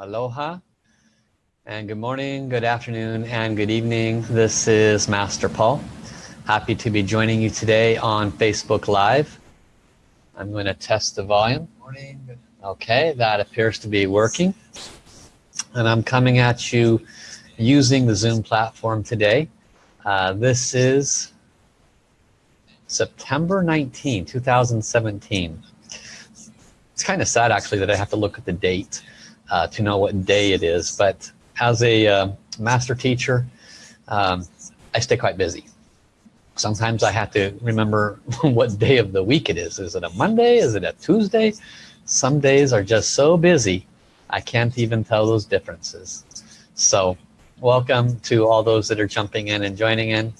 Aloha and good morning, good afternoon, and good evening. This is Master Paul. Happy to be joining you today on Facebook Live. I'm going to test the volume. Morning. Okay, that appears to be working. And I'm coming at you using the Zoom platform today. Uh, this is September 19, 2017. It's kind of sad actually that I have to look at the date uh, to know what day it is. But as a uh, master teacher um, I stay quite busy. Sometimes I have to remember what day of the week it is. Is it a Monday? Is it a Tuesday? Some days are just so busy I can't even tell those differences. So welcome to all those that are jumping in and joining in.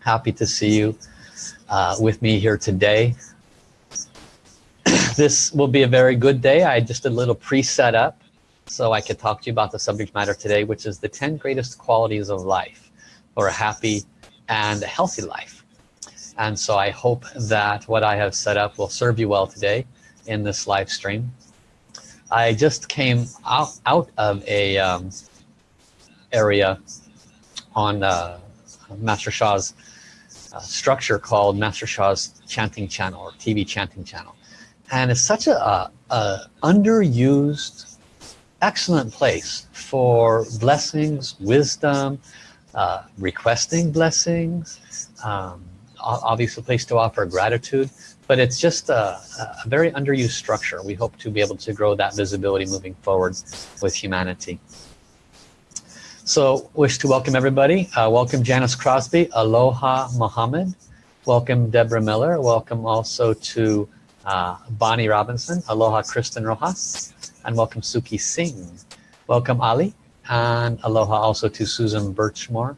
Happy to see you uh, with me here today this will be a very good day. I just did a little pre-set up so I could talk to you about the subject matter today, which is the 10 greatest qualities of life for a happy and a healthy life. And so I hope that what I have set up will serve you well today in this live stream. I just came out, out of a um, area on uh, Master Sha's uh, structure called Master Sha's chanting channel or TV chanting channel and it's such a, a, a underused excellent place for blessings wisdom uh, requesting blessings um, obviously a place to offer gratitude but it's just a, a, very underused structure. We hope to be able to grow that visibility moving forward with humanity. So wish to welcome everybody. Uh, welcome Janice Crosby aloha Muhammad welcome Deborah Miller. Welcome also to uh, Bonnie Robinson, aloha Kristen Rojas, and welcome Suki Singh. Welcome Ali, and aloha also to Susan Birchmore,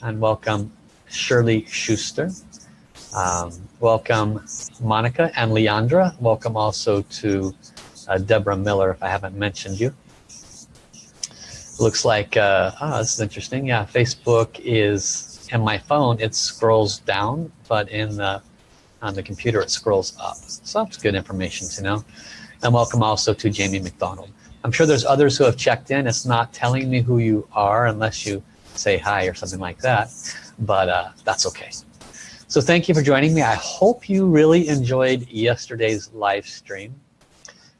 and welcome Shirley Schuster. Um, welcome Monica and Leandra. Welcome also to uh, Deborah Miller, if I haven't mentioned you. Looks like, uh, oh, this is interesting. Yeah, Facebook is, in my phone, it scrolls down, but in the on the computer it scrolls up. So that's good information to know. And welcome also to Jamie McDonald. I'm sure there's others who have checked in. It's not telling me who you are unless you say hi or something like that but uh, that's okay. So thank you for joining me. I hope you really enjoyed yesterday's live stream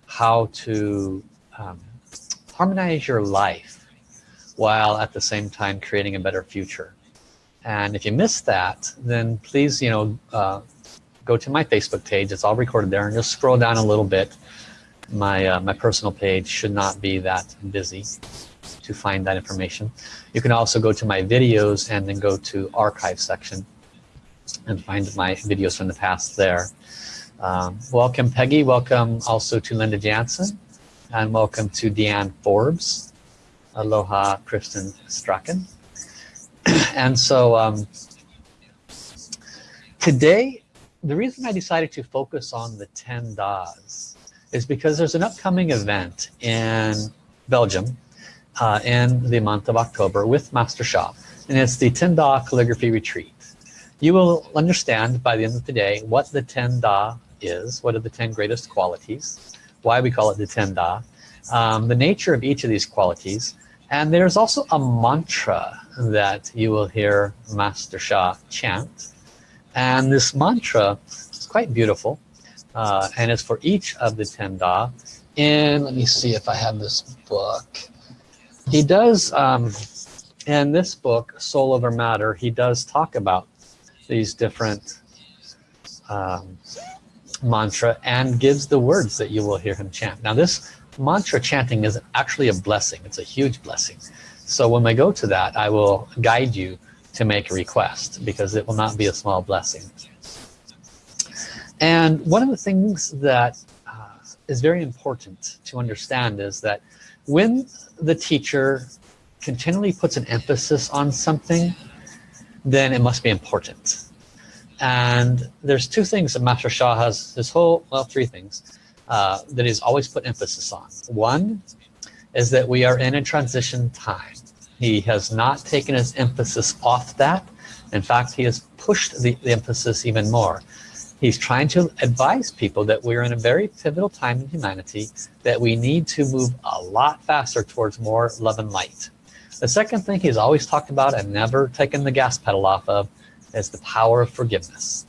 how to um, harmonize your life while at the same time creating a better future. And if you missed that then please you know uh, go to my Facebook page. It's all recorded there. And just scroll down a little bit. My uh, my personal page should not be that busy to find that information. You can also go to my videos and then go to archive section and find my videos from the past there. Um, welcome Peggy. Welcome also to Linda Jansen. And welcome to Deanne Forbes. Aloha Kristen Strachan. And so um, today the reason I decided to focus on the 10 Das is because there's an upcoming event in Belgium uh, in the month of October with Master Sha and it's the 10 Da calligraphy retreat. You will understand by the end of the day what the 10 Da is what are the 10 greatest qualities why we call it the 10 Da um, the nature of each of these qualities and there's also a mantra that you will hear Master Sha chant and this mantra is quite beautiful uh, and it's for each of the 10 Da. And let me see if I have this book. He does um, in this book soul over matter he does talk about these different um, mantra and gives the words that you will hear him chant. Now this mantra chanting is actually a blessing. It's a huge blessing. So when I go to that I will guide you to make a request because it will not be a small blessing. And one of the things that uh, is very important to understand is that when the teacher continually puts an emphasis on something then it must be important. And there's two things that Master Sha has this whole well three things uh, that he's always put emphasis on. One is that we are in a transition time he has not taken his emphasis off that. In fact, he has pushed the, the emphasis even more. he's trying to advise people that we're in a very pivotal time in humanity that we need to move a lot faster towards more love and light the second thing he's always talked about and never taken the gas pedal off of is the power of forgiveness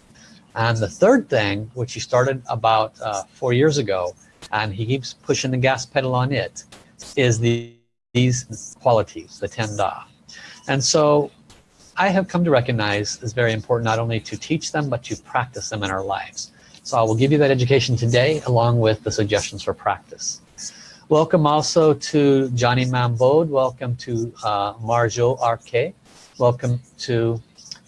and the third thing which he started about uh, four years ago and he keeps pushing the gas pedal on it is the these qualities the ten da and so I have come to recognize is very important not only to teach them but to practice them in our lives. So I will give you that education today along with the suggestions for practice. Welcome also to Johnny Mambode welcome to uh, Marjo Arke welcome to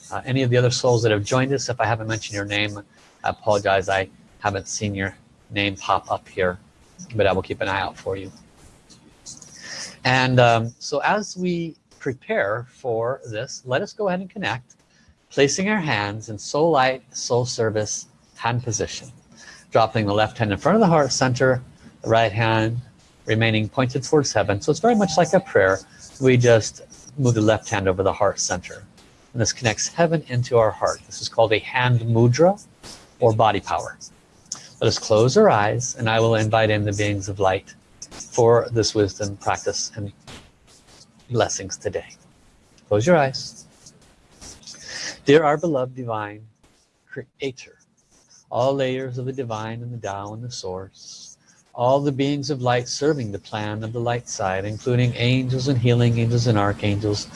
uh, any of the other souls that have joined us. If I haven't mentioned your name I apologize. I haven't seen your name pop up here but I will keep an eye out for you and um, so as we prepare for this let us go ahead and connect placing our hands in soul light soul service hand position. Dropping the left hand in front of the heart center the right hand remaining pointed towards heaven. So it's very much like a prayer. We just move the left hand over the heart center. And this connects heaven into our heart. This is called a hand mudra or body power. Let us close our eyes and I will invite in the beings of light for this wisdom practice and blessings today. Close your eyes. Dear our beloved divine creator all layers of the divine and the Tao and the source all the beings of light serving the plan of the light side including angels and healing angels and archangels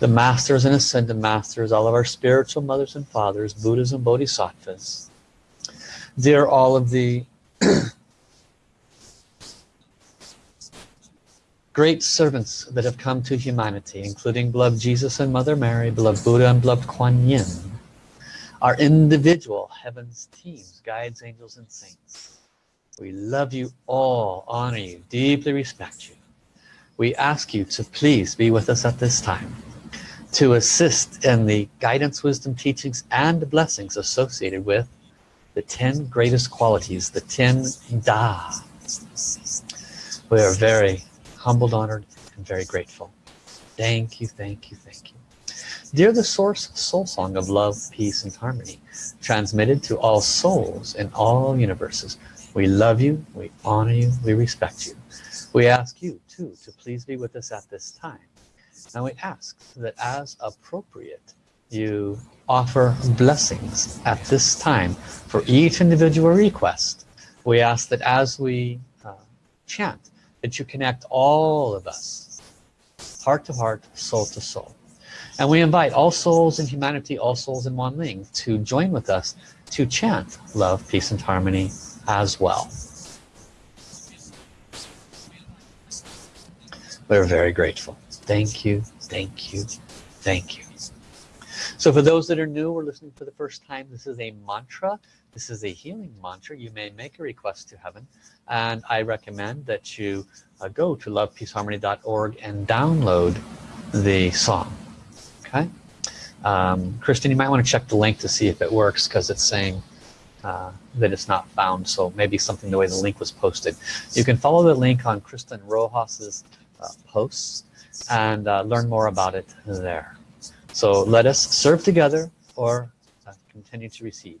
the masters and ascended masters all of our spiritual mothers and fathers Buddhas and Bodhisattvas. Dear all of the great servants that have come to humanity, including beloved Jesus and Mother Mary, beloved Buddha and beloved Kuan Yin, our individual heavens teams, guides, angels, and saints. We love you all, honor you, deeply respect you. We ask you to please be with us at this time to assist in the guidance, wisdom, teachings, and blessings associated with the 10 greatest qualities, the 10 Da. We are very humbled, honored, and very grateful. Thank you, thank you, thank you. Dear the source soul song of love, peace, and harmony, transmitted to all souls in all universes, we love you, we honor you, we respect you. We ask you too to please be with us at this time. And we ask that as appropriate, you offer blessings at this time for each individual request. We ask that as we uh, chant, that you connect all of us heart to heart soul to soul. And we invite all souls in humanity all souls in Wan Ling to join with us to chant love peace and harmony as well. We're very grateful. Thank you thank you thank you. So for those that are new or listening for the first time this is a mantra this is a healing mantra. You may make a request to heaven and I recommend that you uh, go to lovepeaceharmony.org and download the song okay? Um, Kristen you might want to check the link to see if it works because it's saying uh, that it's not found so maybe something the way the link was posted. You can follow the link on Kristen Rojas's uh, posts and uh, learn more about it there. So let us serve together or uh, continue to receive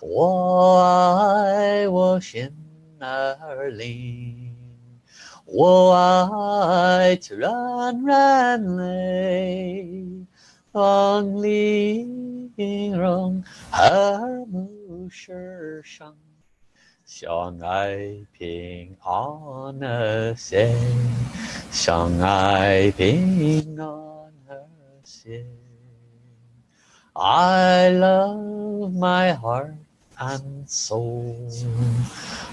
我爱我心儿灵，我爱自然人类，望玲珑和睦世上，相爱平安和谐，相爱平安和谐。I love my heart and soul.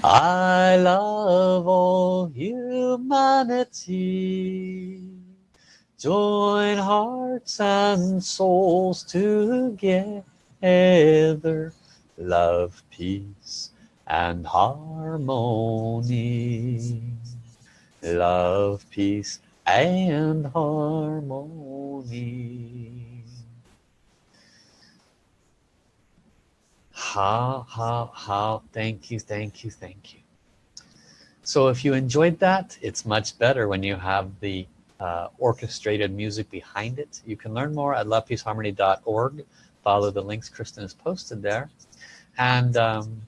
I love all humanity. Join hearts and souls together. Love, peace, and harmony love peace and harmony how how how thank you thank you thank you. So if you enjoyed that it's much better when you have the uh, orchestrated music behind it. You can learn more at lovepeaceharmony.org follow the links Kristen has posted there. And um,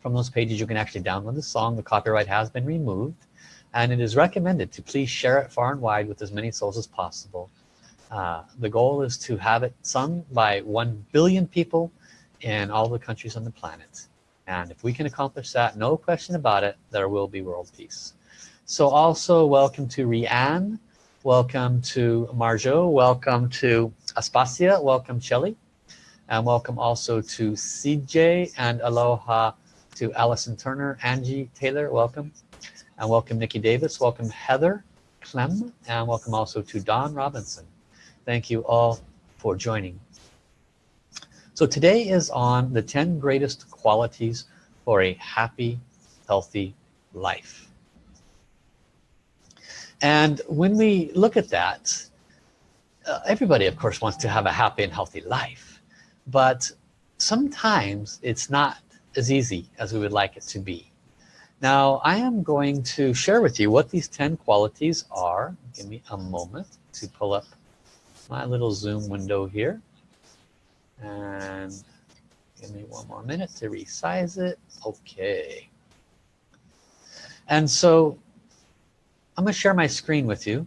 from those pages you can actually download the song. The copyright has been removed. And it is recommended to please share it far and wide with as many souls as possible. Uh, the goal is to have it sung by 1 billion people in all the countries on the planet. And if we can accomplish that no question about it there will be world peace. So also welcome to Rianne welcome to Marjo. Welcome to Aspasia. Welcome Shelly. And welcome also to CJ and aloha to Allison Turner Angie Taylor welcome. And welcome Nikki Davis. Welcome Heather Clem. And welcome also to Don Robinson. Thank you all for joining so today is on the 10 greatest qualities for a happy healthy life. And when we look at that uh, everybody of course wants to have a happy and healthy life but sometimes it's not as easy as we would like it to be. Now I am going to share with you what these 10 qualities are. Give me a moment to pull up my little zoom window here and give me one more minute to resize it. Okay. And so I'm gonna share my screen with you.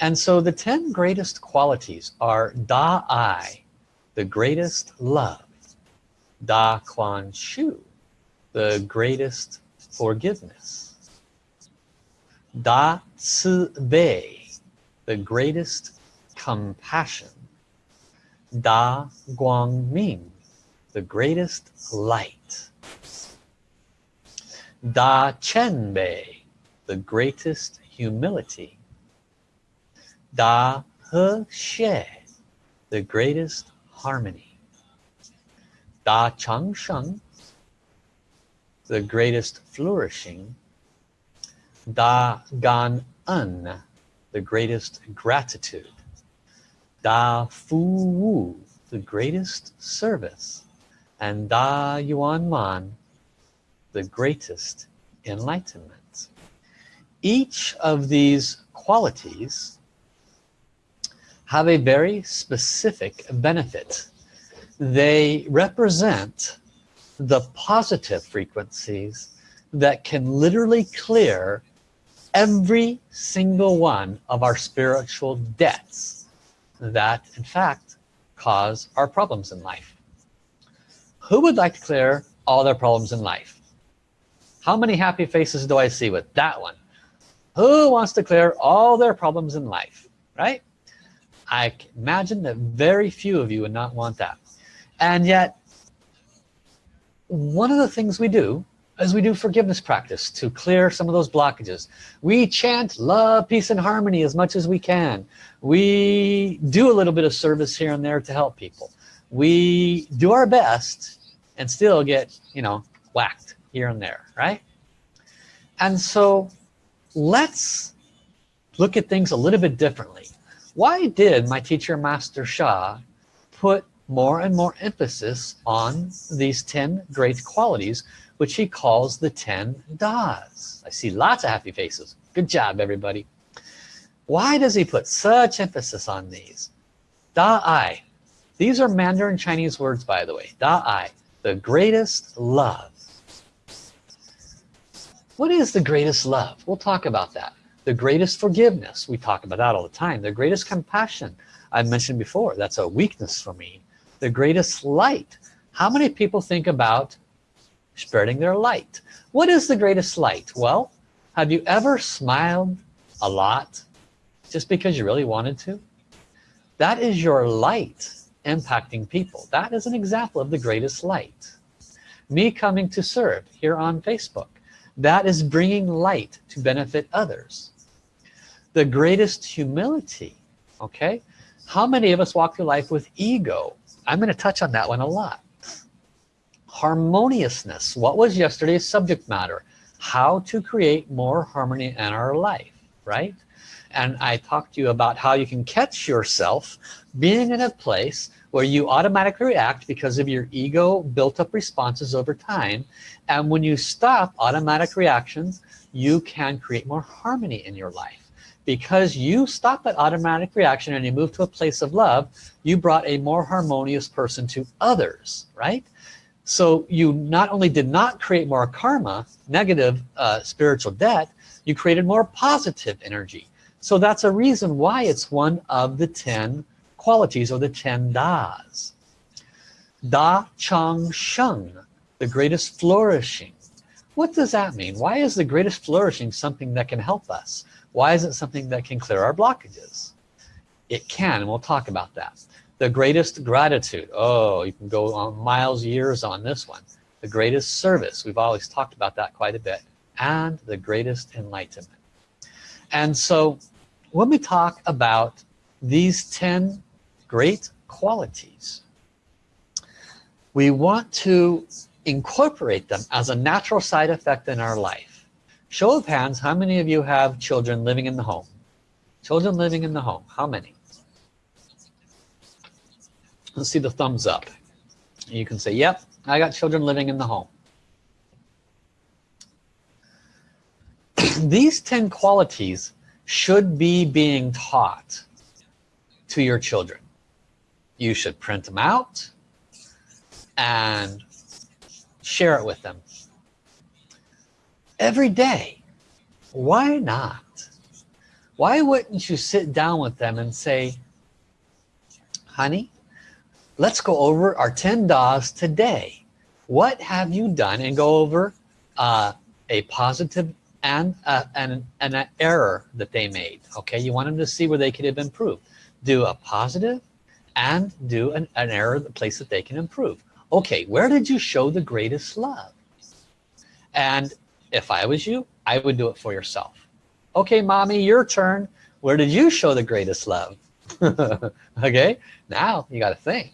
And so the 10 greatest qualities are Da I the greatest love Da Kuan Shu the greatest forgiveness Da Ci Bei the greatest compassion Da Guang Ming the greatest light. Da Chen Bei the greatest humility. Da He the greatest harmony. Da Chang Sheng the greatest flourishing. Da Gan En the greatest gratitude Da Fu Wu the greatest service and Da Yuan Man the greatest enlightenment. Each of these qualities have a very specific benefit. They represent the positive frequencies that can literally clear every single one of our spiritual debts that in fact cause our problems in life. Who would like to clear all their problems in life? How many happy faces do I see with that one? Who wants to clear all their problems in life right? I imagine that very few of you would not want that. And yet one of the things we do is we do forgiveness practice to clear some of those blockages. We chant love peace and harmony as much as we can. We do a little bit of service here and there to help people. We do our best and still get you know whacked here and there right? And so let's look at things a little bit differently. Why did my teacher master Sha put more and more emphasis on these 10 great qualities which he calls the 10 das. I see lots of happy faces. Good job everybody. Why does he put such emphasis on these? Da ai these are Mandarin Chinese words by the way. Da ai the greatest love. What is the greatest love? We'll talk about that. The greatest forgiveness. We talk about that all the time. The greatest compassion. I mentioned before that's a weakness for me the greatest light. How many people think about spreading their light? What is the greatest light? Well have you ever smiled a lot just because you really wanted to? That is your light impacting people. That is an example of the greatest light. Me coming to serve here on Facebook. That is bringing light to benefit others. The greatest humility okay? How many of us walk through life with ego I'm going to touch on that one a lot. Harmoniousness. What was yesterday's subject matter? How to create more harmony in our life right? And I talked to you about how you can catch yourself being in a place where you automatically react because of your ego built up responses over time. And when you stop automatic reactions you can create more harmony in your life because you stop that automatic reaction and you move to a place of love you brought a more harmonious person to others right so you not only did not create more karma negative uh, spiritual debt you created more positive energy so that's a reason why it's one of the 10 qualities or the 10 das. Da Chang Sheng, the greatest flourishing. What does that mean? Why is the greatest flourishing something that can help us? Why is it something that can clear our blockages? It can, and we'll talk about that. The greatest gratitude. Oh, you can go on miles, years on this one. The greatest service. We've always talked about that quite a bit. And the greatest enlightenment. And so when we talk about these 10 great qualities we want to incorporate them as a natural side effect in our life show of hands how many of you have children living in the home? Children living in the home how many? Let's see the thumbs up. You can say yep I got children living in the home. These 10 qualities should be being taught to your children. You should print them out and share it with them every day. Why not? Why wouldn't you sit down with them and say honey let's go over our 10 DAs today. What have you done? And go over uh, a positive and, uh, and, and an error that they made okay? You want them to see where they could have improved. Do a positive and do an, an error the place that they can improve. Okay where did you show the greatest love? And if I was you I would do it for yourself okay mommy your turn where did you show the greatest love okay now you got to think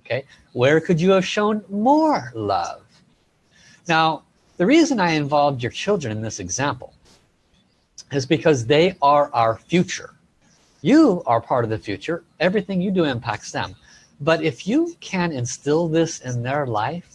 okay where could you have shown more love now the reason I involved your children in this example is because they are our future. You are part of the future. Everything you do impacts them. But if you can instill this in their life,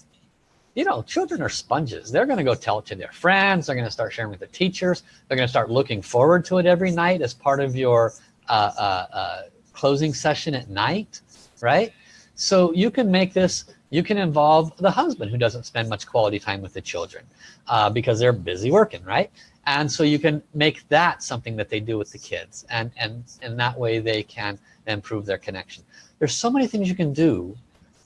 you know, children are sponges. They're going to go tell it to their friends. They're going to start sharing with the teachers. They're going to start looking forward to it every night as part of your uh, uh, uh, closing session at night, right? So you can make this you can involve the husband who doesn't spend much quality time with the children uh, because they're busy working right and so you can make that something that they do with the kids and and and that way they can improve their connection there's so many things you can do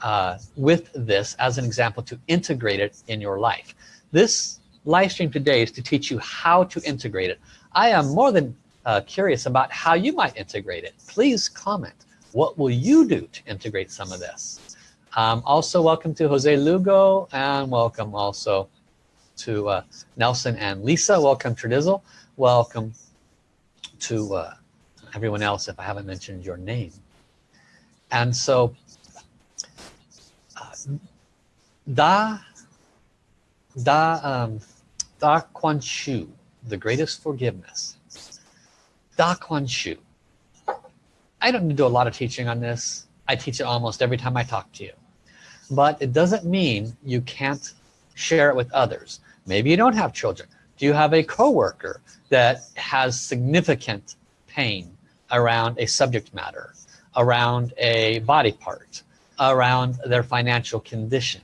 uh, with this as an example to integrate it in your life this live stream today is to teach you how to integrate it I am more than uh, curious about how you might integrate it please comment what will you do to integrate some of this um, also welcome to Jose Lugo and welcome also to uh, Nelson and Lisa. Welcome Tradizzle. Welcome to uh, everyone else if I haven't mentioned your name. And so uh, Da Da um, Da Kuan Shu, the greatest forgiveness. Da Kuan Shu. I don't do a lot of teaching on this. I teach it almost every time I talk to you but it doesn't mean you can't share it with others maybe you don't have children do you have a coworker that has significant pain around a subject matter around a body part around their financial condition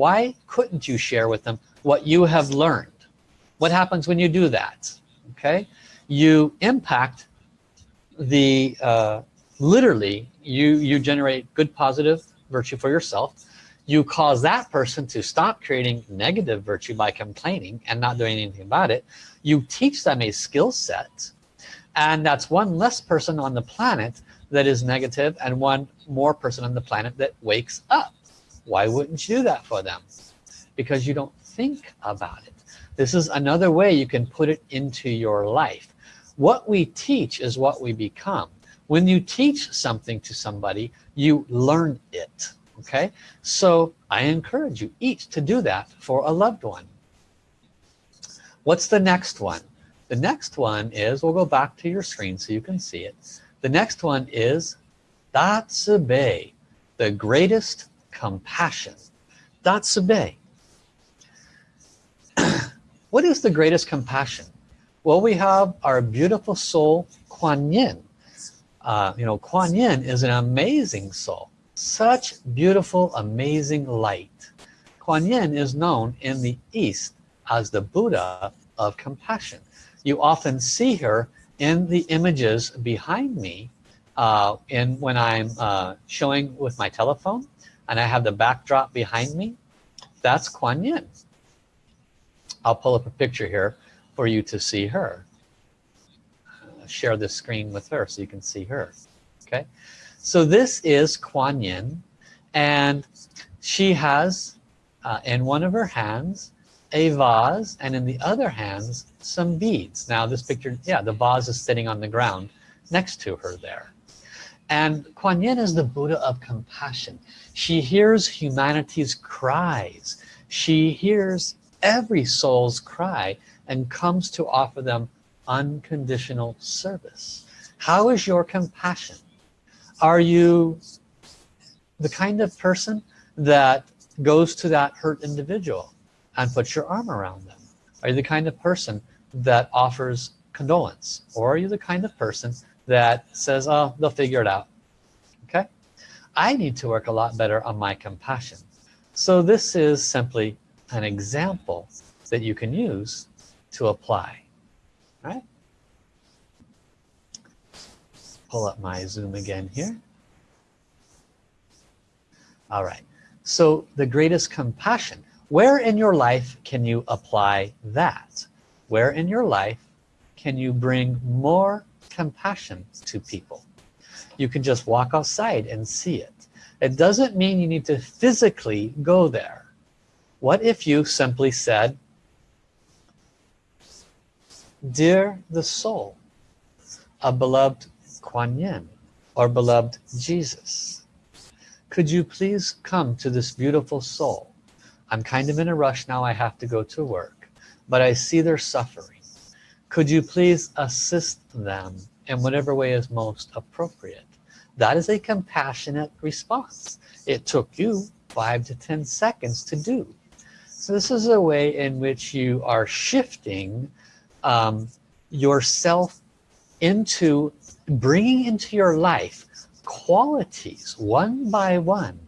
why couldn't you share with them what you have learned? What happens when you do that? Okay? You impact the uh, literally you you generate good positive virtue for yourself. You cause that person to stop creating negative virtue by complaining and not doing anything about it. You teach them a skill set and that's one less person on the planet that is negative and one more person on the planet that wakes up why wouldn't you do that for them? Because you don't think about it. This is another way you can put it into your life. What we teach is what we become. When you teach something to somebody you learn it okay? So I encourage you each to do that for a loved one. What's the next one? The next one is we'll go back to your screen so you can see it. The next one is Da Ci Bei the greatest compassion. Da Ci Bei what is the greatest compassion? Well we have our beautiful soul Kuan Yin. Uh, you know Kuan Yin is an amazing soul. Such beautiful amazing light. Kuan Yin is known in the East as the Buddha of compassion. You often see her in the images behind me uh, in when I'm uh, showing with my telephone and I have the backdrop behind me that's Kuan Yin. I'll pull up a picture here for you to see her. Share the screen with her so you can see her okay? So this is Kuan Yin and she has uh, in one of her hands a vase and in the other hands some beads. Now this picture yeah the vase is sitting on the ground next to her there. And Kuan Yin is the Buddha of compassion she hears humanity's cries. She hears every soul's cry and comes to offer them unconditional service. How is your compassion? Are you the kind of person that goes to that hurt individual and puts your arm around them? Are you the kind of person that offers condolence? Or are you the kind of person that says oh they'll figure it out I need to work a lot better on my compassion. So this is simply an example that you can use to apply. Right? Pull up my zoom again here. All right. So the greatest compassion. Where in your life can you apply that? Where in your life can you bring more compassion to people you can just walk outside and see it. It doesn't mean you need to physically go there. What if you simply said dear the soul a beloved Kuan Yin or beloved Jesus could you please come to this beautiful soul? I'm kind of in a rush now I have to go to work but I see their suffering. Could you please assist them in whatever way is most appropriate that is a compassionate response. It took you five to ten seconds to do. So this is a way in which you are shifting um, yourself into bringing into your life qualities one by one.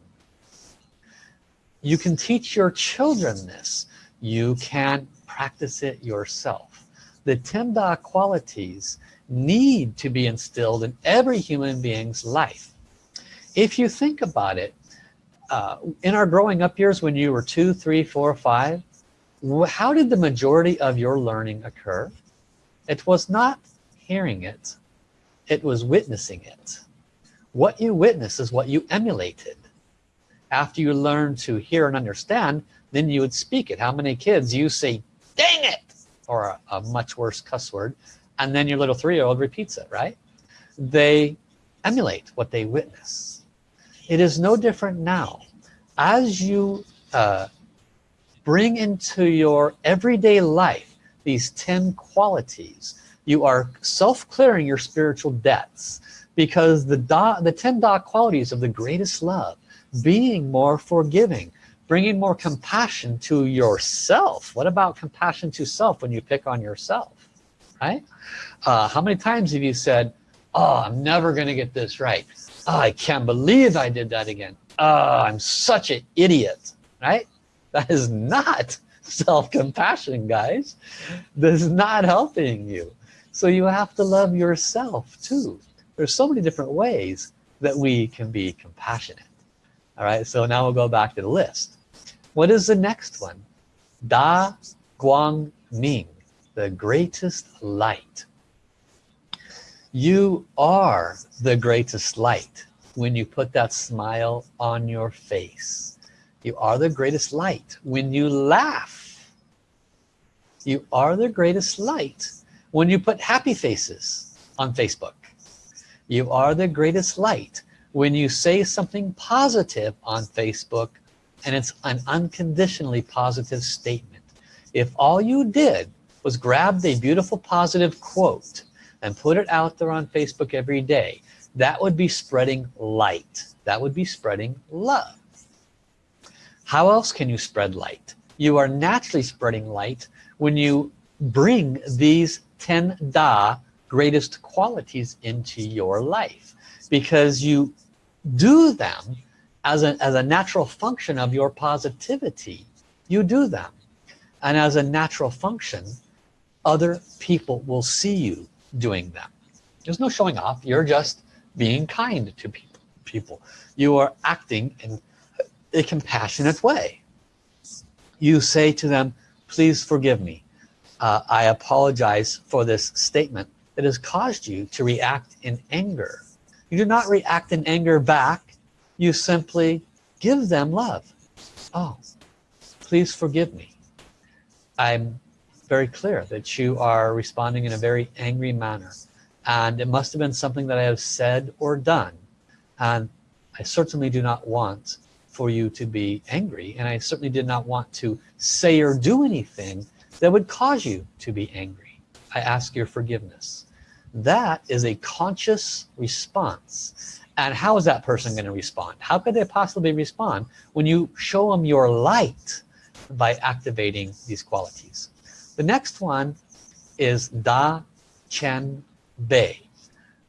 You can teach your children this. You can practice it yourself. The Timda qualities need to be instilled in every human being's life. If you think about it uh, in our growing up years when you were two three four five how did the majority of your learning occur? It was not hearing it. It was witnessing it. What you witness is what you emulated. After you learn to hear and understand then you would speak it. How many kids you say dang it or a, a much worse cuss word and then your little three-year-old repeats it right? They emulate what they witness. It is no different now. As you uh, bring into your everyday life these 10 qualities you are self-clearing your spiritual debts because the da, the 10 da qualities of the greatest love being more forgiving bringing more compassion to yourself. What about compassion to self when you pick on yourself right uh, how many times have you said oh I'm never gonna get this right. Oh, I can't believe I did that again. Oh I'm such an idiot right? That is not self-compassion guys. This is not helping you. So you have to love yourself too. There's so many different ways that we can be compassionate. All right so now we'll go back to the list. What is the next one? Da Guang Ming the greatest light. You are the greatest light when you put that smile on your face. You are the greatest light when you laugh. You are the greatest light when you put happy faces on Facebook. You are the greatest light when you say something positive on Facebook and it's an unconditionally positive statement. If all you did was grab a beautiful positive quote and put it out there on Facebook every day. That would be spreading light. That would be spreading love. How else can you spread light? You are naturally spreading light when you bring these 10 da greatest qualities into your life because you do them as a, as a natural function of your positivity. You do them. And as a natural function other people will see you doing that. There's no showing off. You're just being kind to people people. You are acting in a compassionate way. You say to them please forgive me. Uh, I apologize for this statement that has caused you to react in anger. You do not react in anger back. You simply give them love. Oh please forgive me. I'm very clear that you are responding in a very angry manner. And it must have been something that I have said or done. And I certainly do not want for you to be angry. And I certainly did not want to say or do anything that would cause you to be angry. I ask your forgiveness. That is a conscious response. And how is that person going to respond? How could they possibly respond when you show them your light by activating these qualities the next one is da chen bei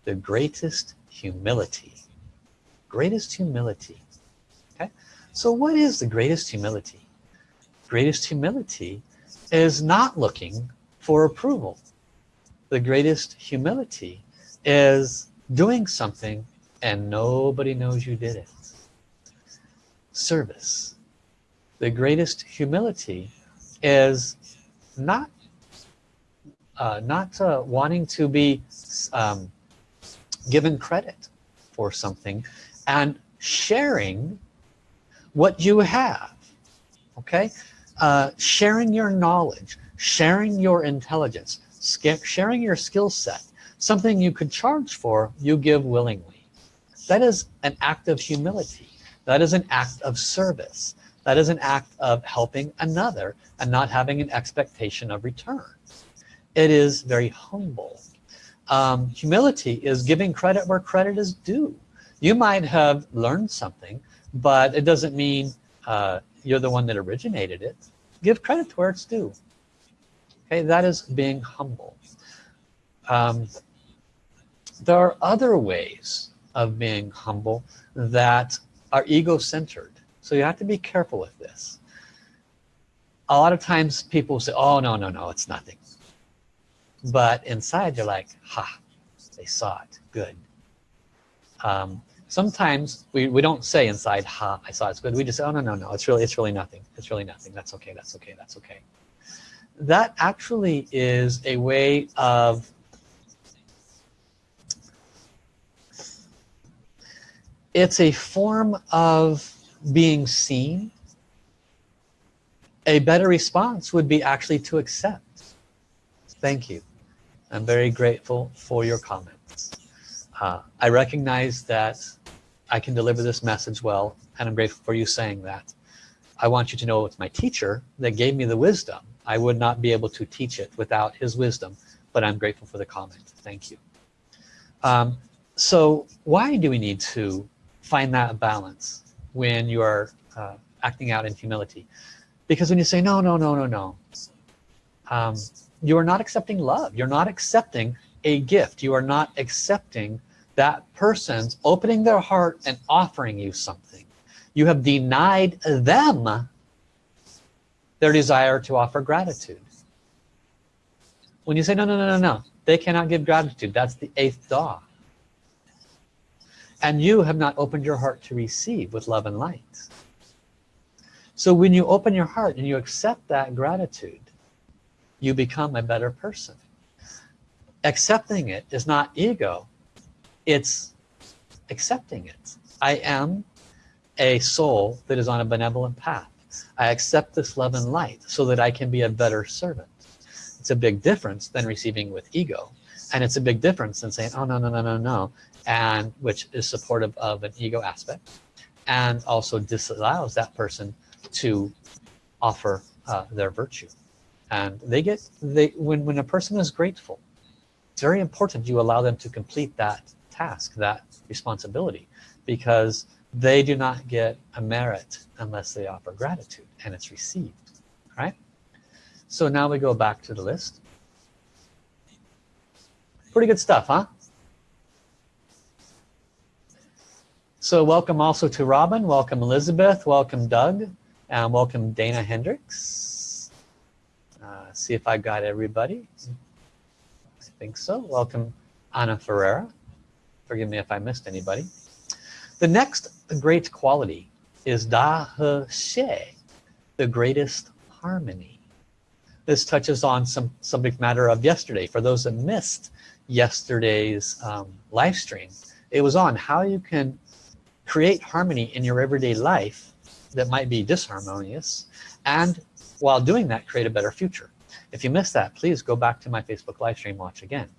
the greatest humility. Greatest humility. Okay? So what is the greatest humility? Greatest humility is not looking for approval. The greatest humility is doing something and nobody knows you did it. Service. The greatest humility is not uh, not uh, wanting to be um, given credit for something and sharing what you have okay? Uh, sharing your knowledge sharing your intelligence sharing your skill set something you could charge for you give willingly. That is an act of humility. That is an act of service that is an act of helping another and not having an expectation of return. It is very humble. Um, humility is giving credit where credit is due. You might have learned something but it doesn't mean uh, you're the one that originated it. Give credit to where it's due. Okay that is being humble. Um, there are other ways of being humble that are ego-centered so you have to be careful with this. A lot of times people say oh no no no it's nothing. But inside they're like ha they saw it. Good. Um, sometimes we, we don't say inside ha I saw it's good. We just say oh no no no it's really it's really nothing. It's really nothing. That's okay that's okay that's okay. That actually is a way of it's a form of being seen a better response would be actually to accept. Thank you. I'm very grateful for your comments. Uh, I recognize that I can deliver this message well and I'm grateful for you saying that. I want you to know it's my teacher that gave me the wisdom. I would not be able to teach it without his wisdom but I'm grateful for the comment. Thank you. Um, so why do we need to find that balance when you are uh, acting out in humility. Because when you say no no no no no um, you are not accepting love. You're not accepting a gift. You are not accepting that person's opening their heart and offering you something. You have denied them their desire to offer gratitude. When you say no no no no no they cannot give gratitude. That's the eighth da and you have not opened your heart to receive with love and light. So when you open your heart and you accept that gratitude you become a better person. Accepting it is not ego it's accepting it. I am a soul that is on a benevolent path. I accept this love and light so that I can be a better servant. It's a big difference than receiving with ego and it's a big difference than saying oh no no no no no and which is supportive of an ego aspect and also disallows that person to offer uh, their virtue. And they get they when when a person is grateful it's very important you allow them to complete that task that responsibility because they do not get a merit unless they offer gratitude and it's received right? So now we go back to the list. Pretty good stuff huh so welcome also to Robin welcome Elizabeth welcome Doug and welcome Dana Hendricks. Uh, see if I got everybody. I think so. Welcome Anna Ferreira. Forgive me if I missed anybody. The next great quality is Da He Xie, the greatest harmony. This touches on some subject matter of yesterday. For those that missed yesterday's um, live stream, it was on how you can create harmony in your everyday life that might be disharmonious and while doing that create a better future. If you missed that, please go back to my Facebook live stream, watch again.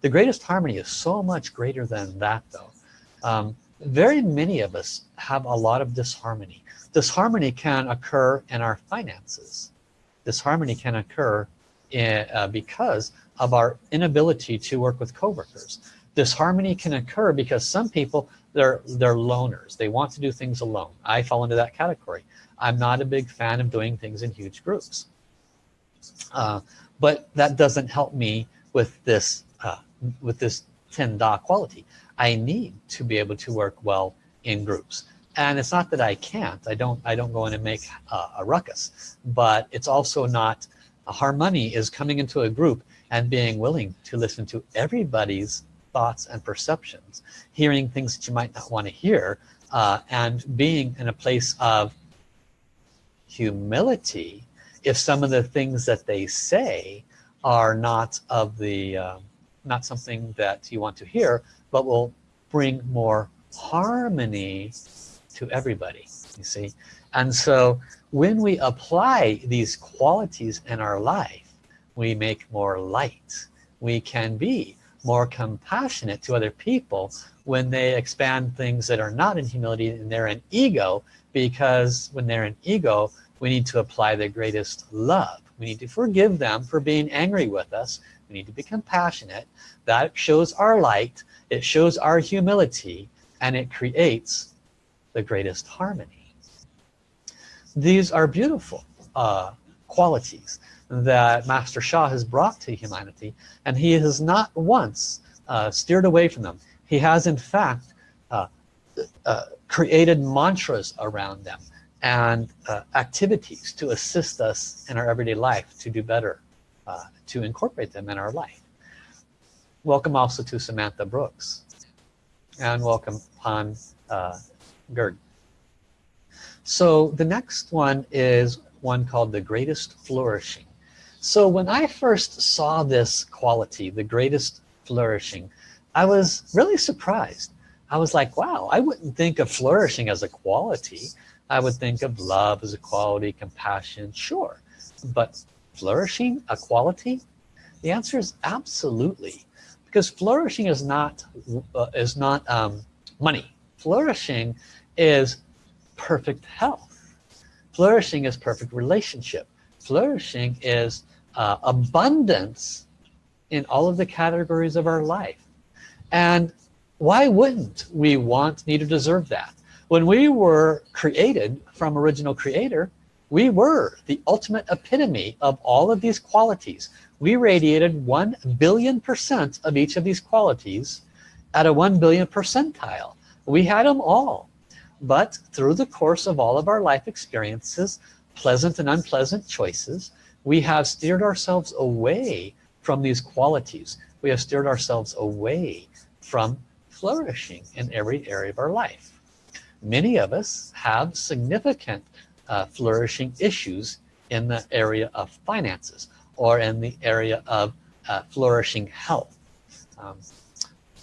The greatest harmony is so much greater than that though. Um, very many of us have a lot of disharmony disharmony can occur in our finances disharmony can occur in, uh, because of our inability to work with coworkers disharmony can occur because some people they're they're loners. They want to do things alone. I fall into that category. I'm not a big fan of doing things in huge groups. Uh, but that doesn't help me with this uh, with this 10 da quality. I need to be able to work well in groups. And it's not that I can't. I don't I don't go in and make a, a ruckus. But it's also not harmony is coming into a group and being willing to listen to everybody's thoughts and perceptions hearing things that you might not want to hear uh, and being in a place of humility if some of the things that they say are not of the uh, not something that you want to hear but will bring more harmony to everybody you see? And so when we apply these qualities in our life we make more light. We can be more compassionate to other people when they expand things that are not in humility and they're in ego because when they're in ego we need to apply the greatest love. We need to forgive them for being angry with us. We need to be compassionate. That shows our light it shows our humility and it creates the greatest harmony. These are beautiful uh, qualities that Master Sha has brought to humanity and he has not once uh, steered away from them. He has in fact uh, uh created mantras around them and uh, activities to assist us in our everyday life to do better uh, to incorporate them in our life. Welcome also to Samantha Brooks. And welcome Han uh, Gerd so the next one is one called the greatest flourishing so when I first saw this quality the greatest flourishing I was really surprised. I was like wow I wouldn't think of flourishing as a quality. I would think of love as a quality compassion sure. But flourishing a quality? The answer is absolutely. Because flourishing is not uh, is not um, money. Flourishing is perfect health. Flourishing is perfect relationship. Flourishing is uh, abundance in all of the categories of our life. And why wouldn't we want need to deserve that? When we were created from original creator we were the ultimate epitome of all of these qualities. We radiated 1 billion percent of each of these qualities at a 1 billion percentile. We had them all. But through the course of all of our life experiences pleasant and unpleasant choices we have steered ourselves away from these qualities. We have steered ourselves away from flourishing in every area of our life. Many of us have significant uh, flourishing issues in the area of finances or in the area of uh, flourishing health. Um,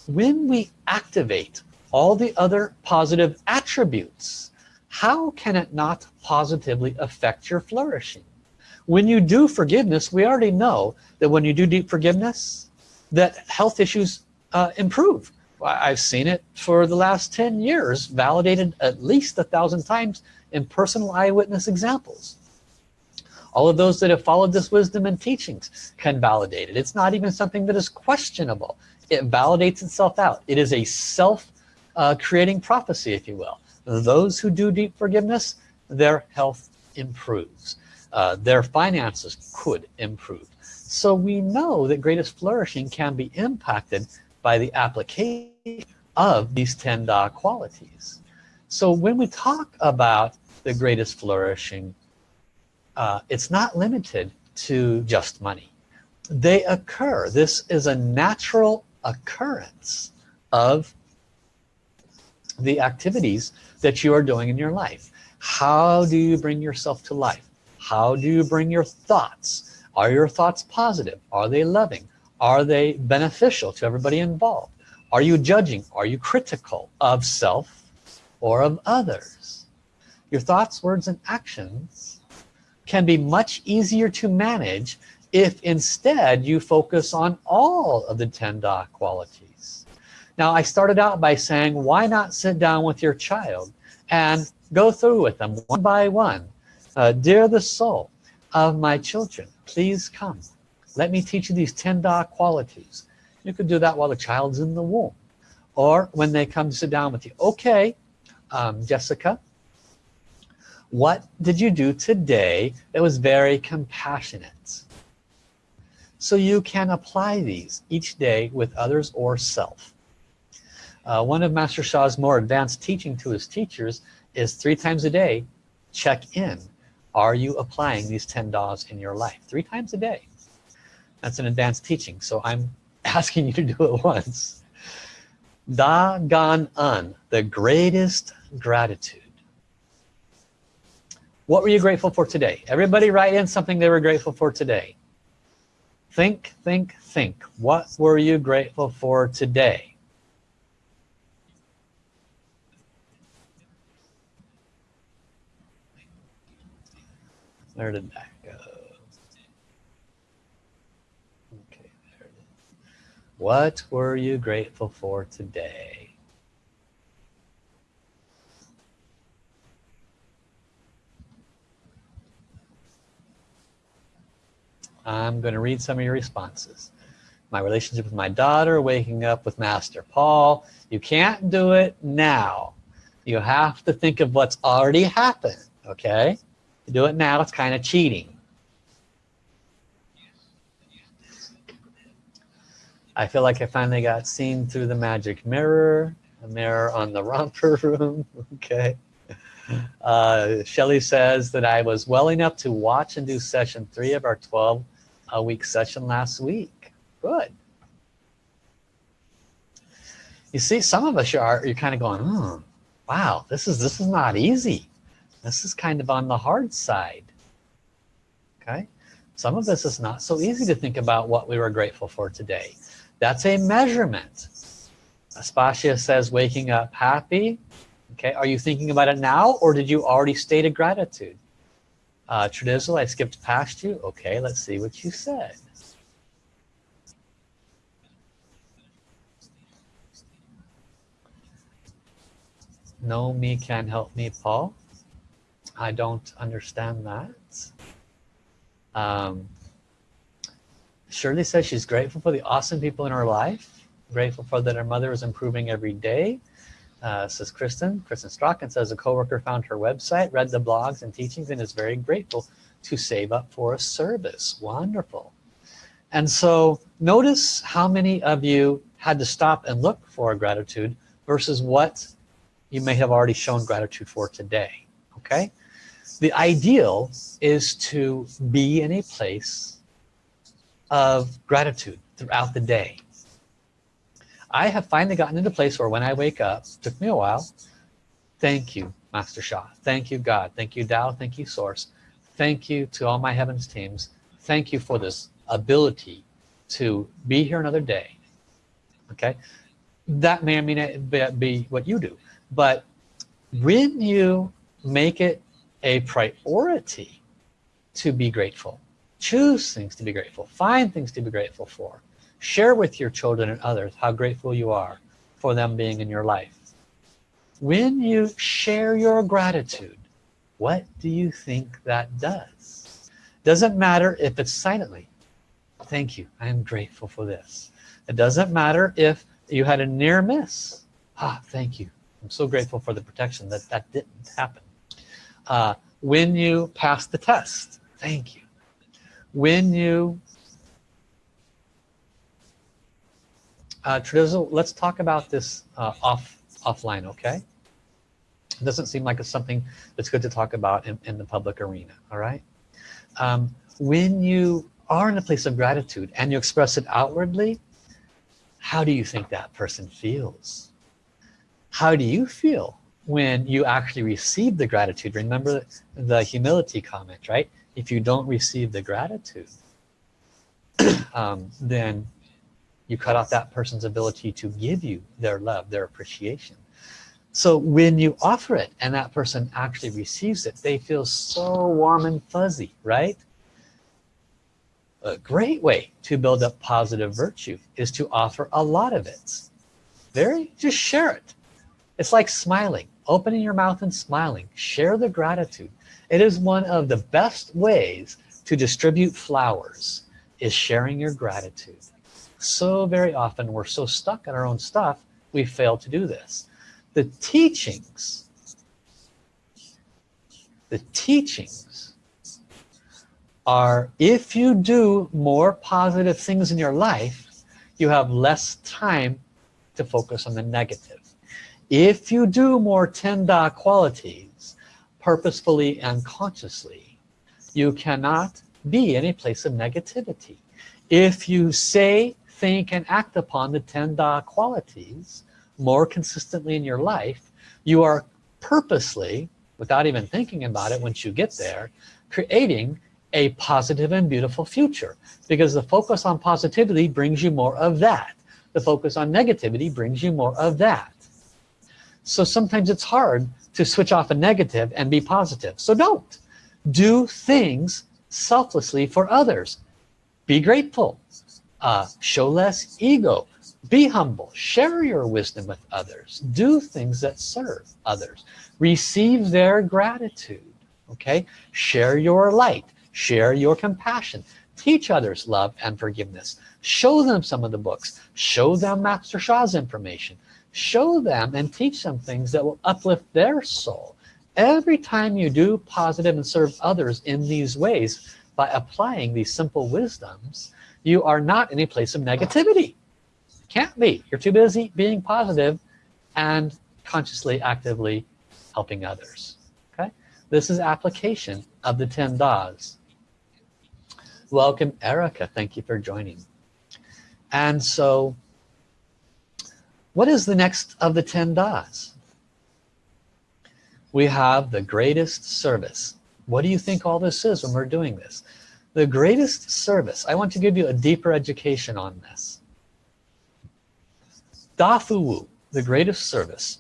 when we activate all the other positive attributes how can it not positively affect your flourishing when you do forgiveness we already know that when you do deep forgiveness that health issues uh, improve. I've seen it for the last 10 years validated at least a thousand times in personal eyewitness examples. All of those that have followed this wisdom and teachings can validate it. It's not even something that is questionable. It validates itself out. It is a self uh, creating prophecy if you will. Those who do deep forgiveness their health improves uh, their finances could improve. So we know that greatest flourishing can be impacted by the application of these 10 Da qualities. So when we talk about the greatest flourishing uh, it's not limited to just money. They occur. This is a natural occurrence of the activities that you are doing in your life. How do you bring yourself to life how do you bring your thoughts? Are your thoughts positive? Are they loving? Are they beneficial to everybody involved? Are you judging? Are you critical of self or of others? Your thoughts words and actions can be much easier to manage if instead you focus on all of the 10 Da qualities. Now I started out by saying why not sit down with your child and go through with them one by one uh, dear the soul of my children please come. Let me teach you these 10 Da qualities. You could do that while the child's in the womb. Or when they come to sit down with you. Okay um, Jessica what did you do today that was very compassionate? So you can apply these each day with others or self. Uh, one of Master Sha's more advanced teaching to his teachers is three times a day check in are you applying these 10 Das in your life? Three times a day. That's an advanced teaching so I'm asking you to do it once. Da Gan En the greatest gratitude. What were you grateful for today? Everybody write in something they were grateful for today. Think think think. What were you grateful for today where did that go okay there it is what were you grateful for today I'm going to read some of your responses. My relationship with my daughter, waking up with Master Paul. You can't do it now. You have to think of what's already happened, okay? You do it now, it's kind of cheating. I feel like I finally got seen through the magic mirror, a mirror on the romper room, okay? Uh, Shelly says that I was well enough to watch and do session three of our 12 a week session last week. Good. You see, some of us are you're kind of going, hmm, wow, this is this is not easy. This is kind of on the hard side. Okay. Some of this is not so easy to think about what we were grateful for today. That's a measurement. Aspasia says waking up happy. Okay, are you thinking about it now or did you already state a gratitude? Uh, Tradizzle, I skipped past you. Okay, let's see what you said. No me can help me, Paul. I don't understand that. Um, Shirley says she's grateful for the awesome people in her life. Grateful for that her mother is improving every day uh, says Kristen. Kristen Strachan says a coworker found her website, read the blogs and teachings, and is very grateful to save up for a service. Wonderful. And so notice how many of you had to stop and look for gratitude versus what you may have already shown gratitude for today. Okay? The ideal is to be in a place of gratitude throughout the day I have finally gotten into a place where when I wake up, took me a while, thank you, Master Sha. Thank you, God. Thank you, Tao. Thank you, Source. Thank you to all my heavens teams. Thank you for this ability to be here another day. Okay. That may or may not be what you do. But when you make it a priority to be grateful choose things to be grateful find things to be grateful for. Share with your children and others how grateful you are for them being in your life. When you share your gratitude what do you think that does? Doesn't matter if it's silently thank you I am grateful for this. It doesn't matter if you had a near miss ah thank you I'm so grateful for the protection that that didn't happen uh, when you pass the test thank you. When you uh, let's talk about this uh, off offline okay? It doesn't seem like it's something that's good to talk about in, in the public arena all right? Um, when you are in a place of gratitude and you express it outwardly how do you think that person feels? How do you feel when you actually receive the gratitude remember the humility comment right? If you don't receive the gratitude um, then you cut off that person's ability to give you their love their appreciation. So when you offer it and that person actually receives it they feel so warm and fuzzy right? A great way to build up positive virtue is to offer a lot of it. Very just share it. It's like smiling opening your mouth and smiling. Share the gratitude. It is one of the best ways to distribute flowers is sharing your gratitude. So very often we're so stuck in our own stuff we fail to do this. The teachings the teachings are if you do more positive things in your life you have less time to focus on the negative if you do more 10 Da qualities purposefully and consciously you cannot be in a place of negativity. If you say think and act upon the 10 Da qualities more consistently in your life you are purposely without even thinking about it once you get there creating a positive and beautiful future. Because the focus on positivity brings you more of that. The focus on negativity brings you more of that so sometimes it's hard to switch off a negative and be positive. So don't. Do things selflessly for others. Be grateful. Uh, show less ego. Be humble. Share your wisdom with others. Do things that serve others. Receive their gratitude okay? Share your light. Share your compassion. Teach others love and forgiveness. Show them some of the books. Show them Master Sha's information show them and teach them things that will uplift their soul. Every time you do positive and serve others in these ways by applying these simple wisdoms you are not in a place of negativity. Can't be. You're too busy being positive and consciously actively helping others. Okay? This is application of the 10 das. Welcome Erica. Thank you for joining. And so what is the next of the 10 das? We have the greatest service. What do you think all this is when we're doing this? The greatest service. I want to give you a deeper education on this. Da Fu Wu, the greatest service.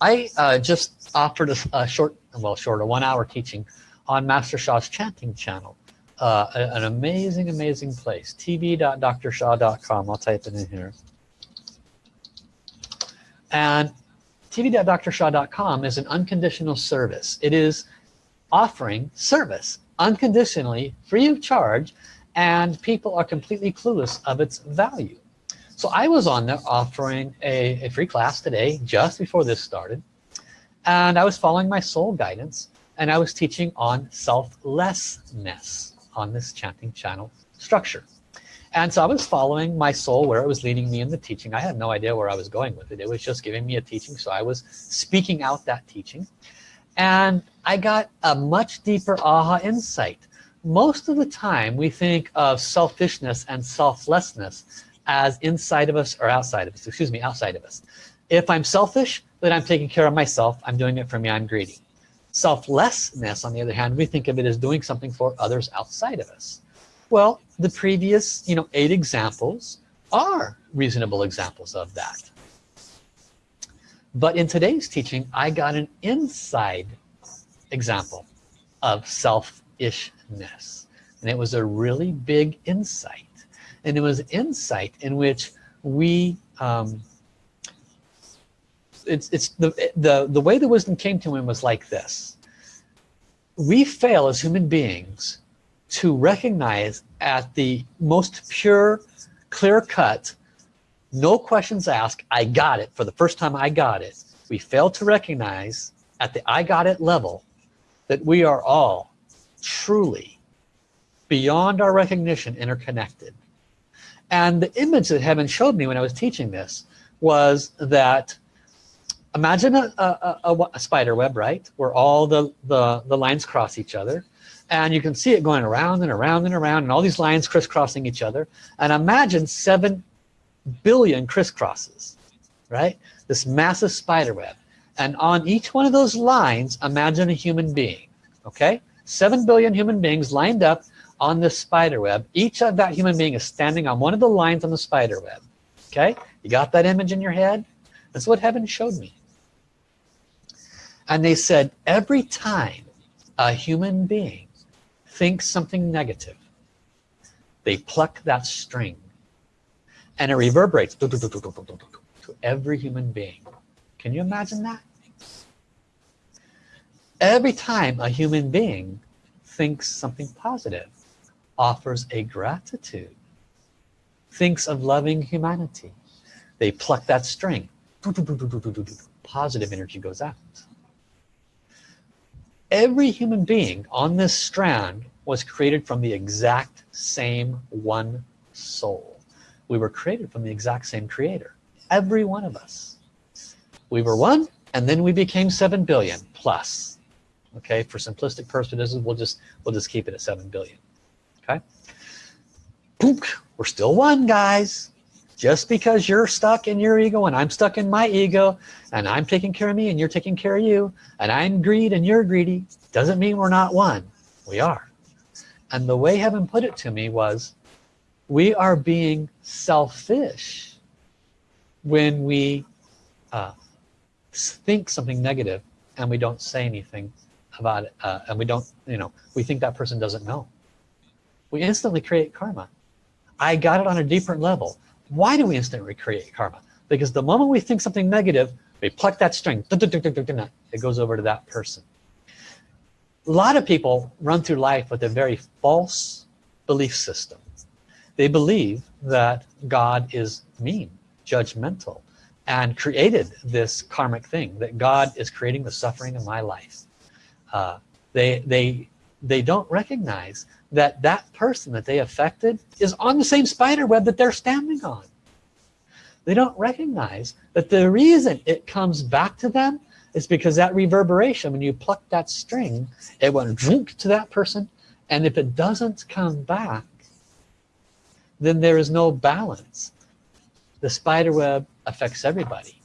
I uh, just offered a, a, short, well short, a one hour teaching on Master Sha's chanting channel. Uh, an amazing, amazing place. tv.drsha.com. I'll type it in here. And tv.drsha.com is an unconditional service. It is offering service unconditionally, free of charge, and people are completely clueless of its value. So I was on there offering a, a free class today, just before this started, and I was following my soul guidance, and I was teaching on selflessness on this chanting channel structure. And so I was following my soul where it was leading me in the teaching. I had no idea where I was going with it. It was just giving me a teaching. So I was speaking out that teaching. And I got a much deeper aha insight. Most of the time we think of selfishness and selflessness as inside of us or outside of us. Excuse me, outside of us. If I'm selfish, then I'm taking care of myself. I'm doing it for me. I'm greedy. Selflessness, on the other hand, we think of it as doing something for others outside of us. Well, the previous, you know, eight examples are reasonable examples of that. But in today's teaching, I got an inside example. of selfishness and it was a really big insight and it was insight in which we um, it's it's the the the way the wisdom came to him was like this we fail as human beings to recognize at the most pure clear cut no questions asked I got it. For the first time I got it. We fail to recognize at the I got it level that we are all truly beyond our recognition interconnected. And the image that heaven showed me when I was teaching this was that imagine a, a, a, a, spider web right? Where all the, the the lines cross each other and you can see it going around and around and around and all these lines crisscrossing each other. And imagine seven billion crisscrosses right? This massive spider web. And on each one of those lines imagine a human being okay? Seven billion human beings lined up on this spider web. Each of that human being is standing on one of the lines on the spider web okay? You got that image in your head? That's what heaven showed me. And they said every time a human being thinks something negative they pluck that string and it reverberates to every human being can you imagine that every time a human being thinks something positive offers a gratitude thinks of loving humanity they pluck that string positive energy goes out every human being on this strand was created from the exact same one soul. We were created from the exact same creator. Every one of us. We were one and then we became 7 billion plus. Okay for simplistic purposes we'll just we'll just keep it at 7 billion. Okay? We're still one guys. Just because you're stuck in your ego and I'm stuck in my ego and I'm taking care of me and you're taking care of you and I'm greed and you're greedy doesn't mean we're not one. We are and the way heaven put it to me was we are being selfish when we uh, think something negative and we don't say anything about it uh, and we don't you know we think that person doesn't know. We instantly create karma. I got it on a deeper level. Why do we instantly create karma? Because the moment we think something negative we pluck that string. It goes over to that person a lot of people run through life with a very false belief system. They believe that God is mean judgmental and created this karmic thing that God is creating the suffering in my life. Uh, they they they don't recognize that that person that they affected is on the same spider web that they're standing on. They don't recognize that the reason it comes back to them is because that reverberation when you pluck that string it went to that person. And if it doesn't come back then there is no balance. The spider web affects everybody.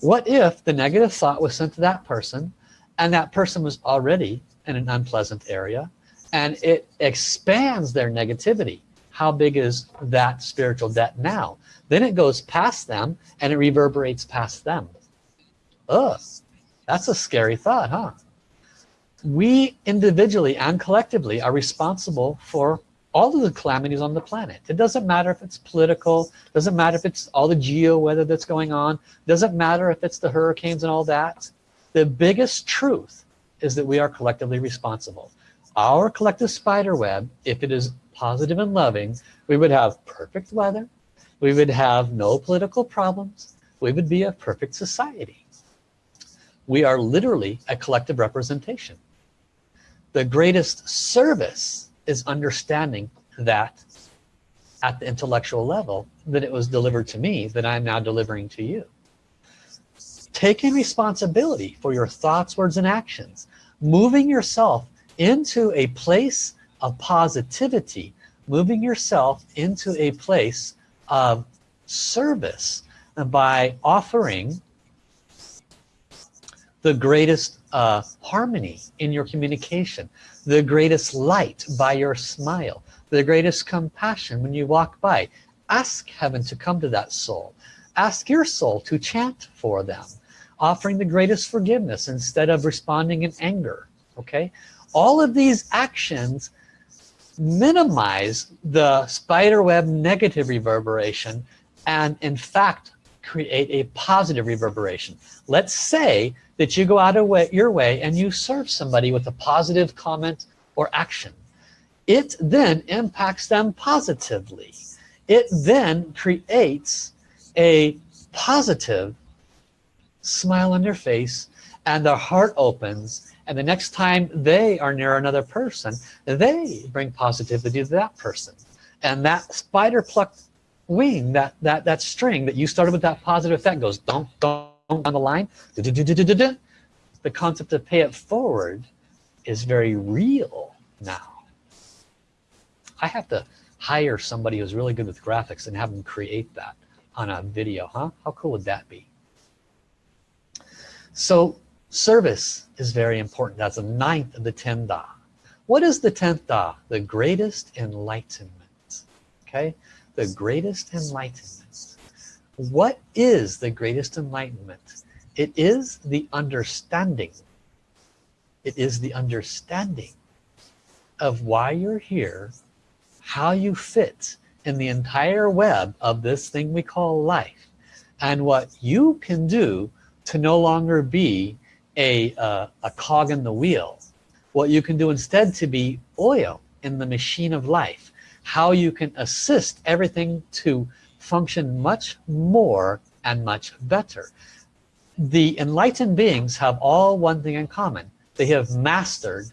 What if the negative thought was sent to that person and that person was already in an unpleasant area and it expands their negativity? How big is that spiritual debt now? Then it goes past them and it reverberates past them. Ugh, that's a scary thought huh? We individually and collectively are responsible for all of the calamities on the planet. It doesn't matter if it's political doesn't matter if it's all the geo weather that's going on doesn't matter if it's the hurricanes and all that. The biggest truth is that we are collectively responsible. Our collective spider web if it is positive and loving we would have perfect weather we would have no political problems we would be a perfect society we are literally a collective representation. The greatest service is understanding that at the intellectual level that it was delivered to me that I'm now delivering to you. Taking responsibility for your thoughts words and actions. Moving yourself into a place of positivity. Moving yourself into a place of service by offering the greatest uh, harmony in your communication the greatest light by your smile the greatest compassion when you walk by. Ask heaven to come to that soul. Ask your soul to chant for them offering the greatest forgiveness instead of responding in anger okay? All of these actions minimize the spider web negative reverberation and in fact create a positive reverberation. Let's say that you go out of way, your way and you serve somebody with a positive comment or action. It then impacts them positively. It then creates a positive smile on their face and their heart opens. And the next time they are near another person they bring positivity to that person. And that spider plucked wing that that that string that you started with that positive effect goes don't don't on the line. The concept of pay it forward is very real now. I have to hire somebody who's really good with graphics and have them create that on a video huh? How cool would that be? So service is very important. That's a ninth of the 10 da. What is the 10th da? The greatest enlightenment. Okay? The greatest enlightenment what is the greatest enlightenment? It is the understanding. It is the understanding of why you're here how you fit in the entire web of this thing we call life and what you can do to no longer be a, uh, a cog in the wheel. What you can do instead to be oil in the machine of life. How you can assist everything to function much more and much better. The enlightened beings have all one thing in common. They have mastered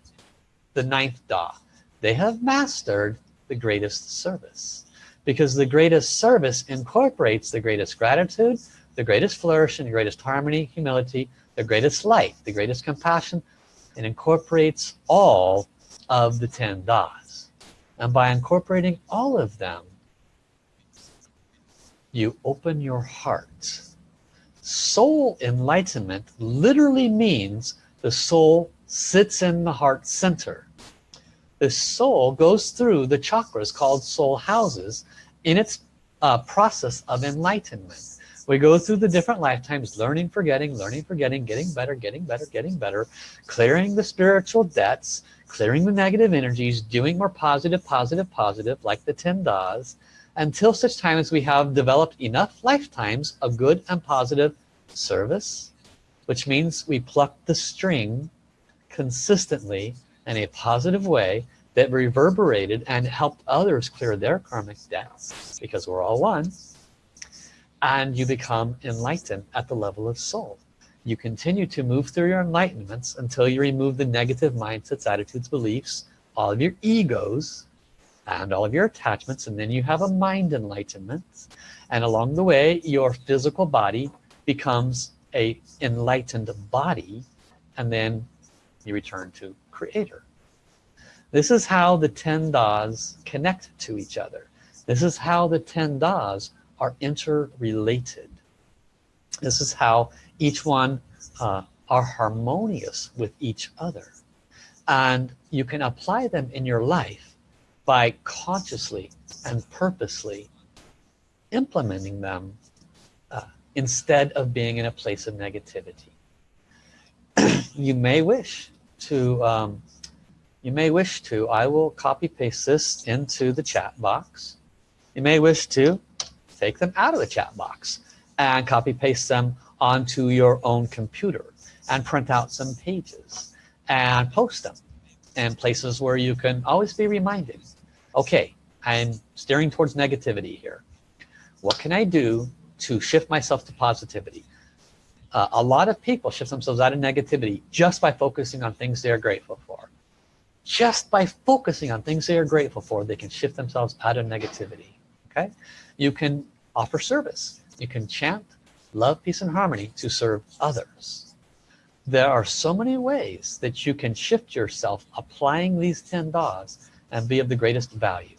the ninth Da. They have mastered the greatest service. Because the greatest service incorporates the greatest gratitude the greatest flourishing the greatest harmony humility the greatest light the greatest compassion. And incorporates all of the 10 das. And by incorporating all of them you open your heart. Soul enlightenment literally means the soul sits in the heart center. The soul goes through the chakras called soul houses in its uh, process of enlightenment. We go through the different lifetimes learning forgetting learning forgetting getting better getting better getting better clearing the spiritual debts clearing the negative energies doing more positive positive positive like the 10 das until such time as we have developed enough lifetimes of good and positive service which means we pluck the string consistently in a positive way that reverberated and helped others clear their karmic debts because we're all one and you become enlightened at the level of soul. You continue to move through your enlightenments until you remove the negative mindsets attitudes beliefs all of your egos and all of your attachments and then you have a mind enlightenment. And along the way your physical body becomes a enlightened body and then you return to creator. This is how the 10 das connect to each other. This is how the 10 das are interrelated. This is how each one uh, are harmonious with each other. And you can apply them in your life by consciously and purposely implementing them uh, instead of being in a place of negativity. You may wish to um, you may wish to I will copy paste this into the chat box. You may wish to take them out of the chat box and copy paste them onto your own computer and print out some pages and post them in places where you can always be reminded okay I'm steering towards negativity here. What can I do to shift myself to positivity? Uh, a lot of people shift themselves out of negativity just by focusing on things they are grateful for. Just by focusing on things they are grateful for they can shift themselves out of negativity okay? You can offer service. You can chant love peace and harmony to serve others. There are so many ways that you can shift yourself applying these 10 das and be of the greatest value.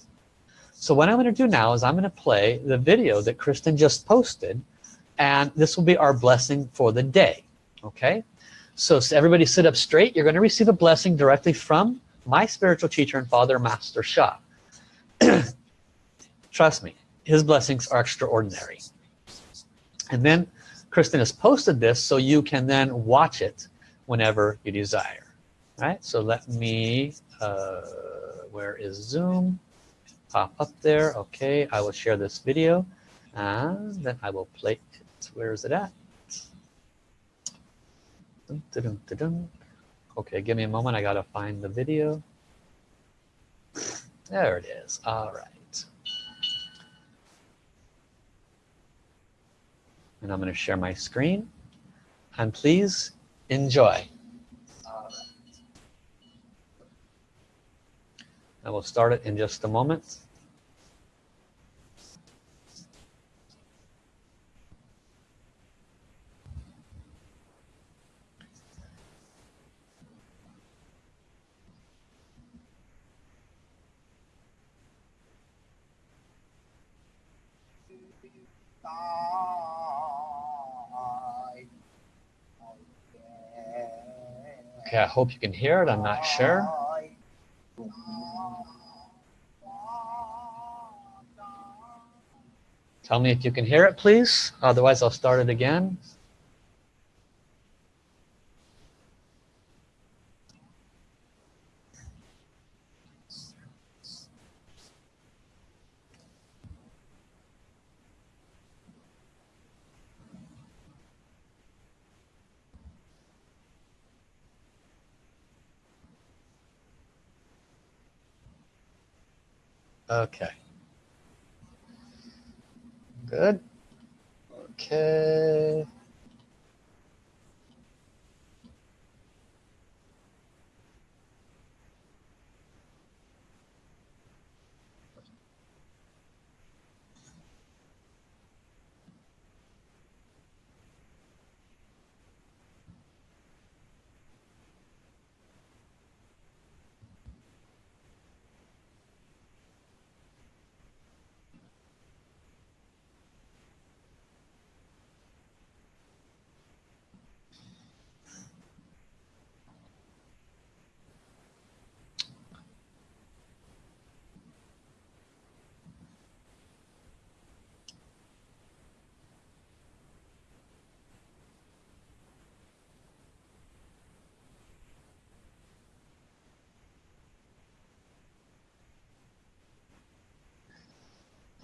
So what I'm going to do now is I'm going to play the video that Kristen just posted and this will be our blessing for the day okay? So, everybody sit up straight. You're going to receive a blessing directly from my spiritual teacher and father master Sha trust me his blessings are extraordinary. And then Kristen has posted this so you can then watch it whenever you desire. All right, so let me, uh, where is Zoom? Pop up there. Okay, I will share this video and then I will play it. Where is it at? Dun, dun, dun, okay, give me a moment. I gotta find the video. There it is. All right. And I'm going to share my screen. And please enjoy. I will start it in just a moment. Okay, I hope you can hear it. I'm not sure. Tell me if you can hear it, please. Otherwise, I'll start it again. Okay. Good. Okay.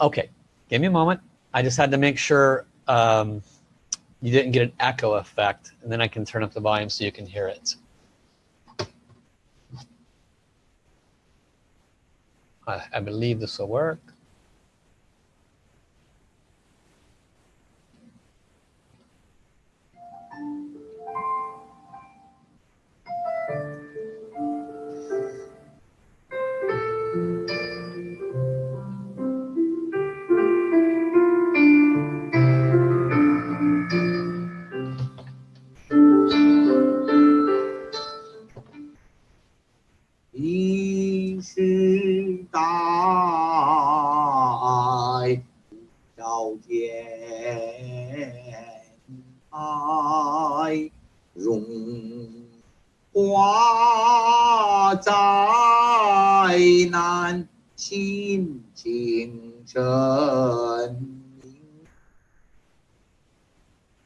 Okay, give me a moment. I just had to make sure um, you didn't get an echo effect and then I can turn up the volume so you can hear it. I, I believe this will work. 难心静神。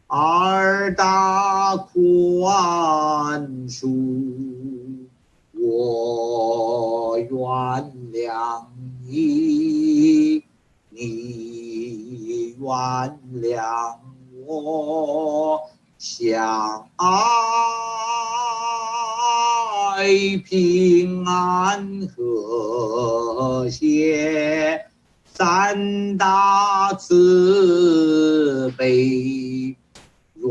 二大宽恕，我原谅你，你原谅我，相爱。为平安和谐三大慈悲愿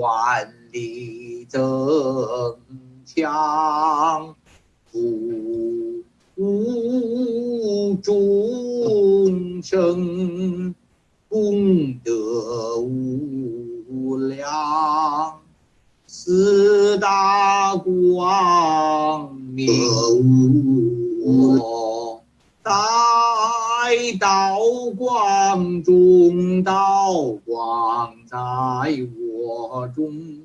力增强不无众生功德无量。四大光明，在道光中，道光在我中，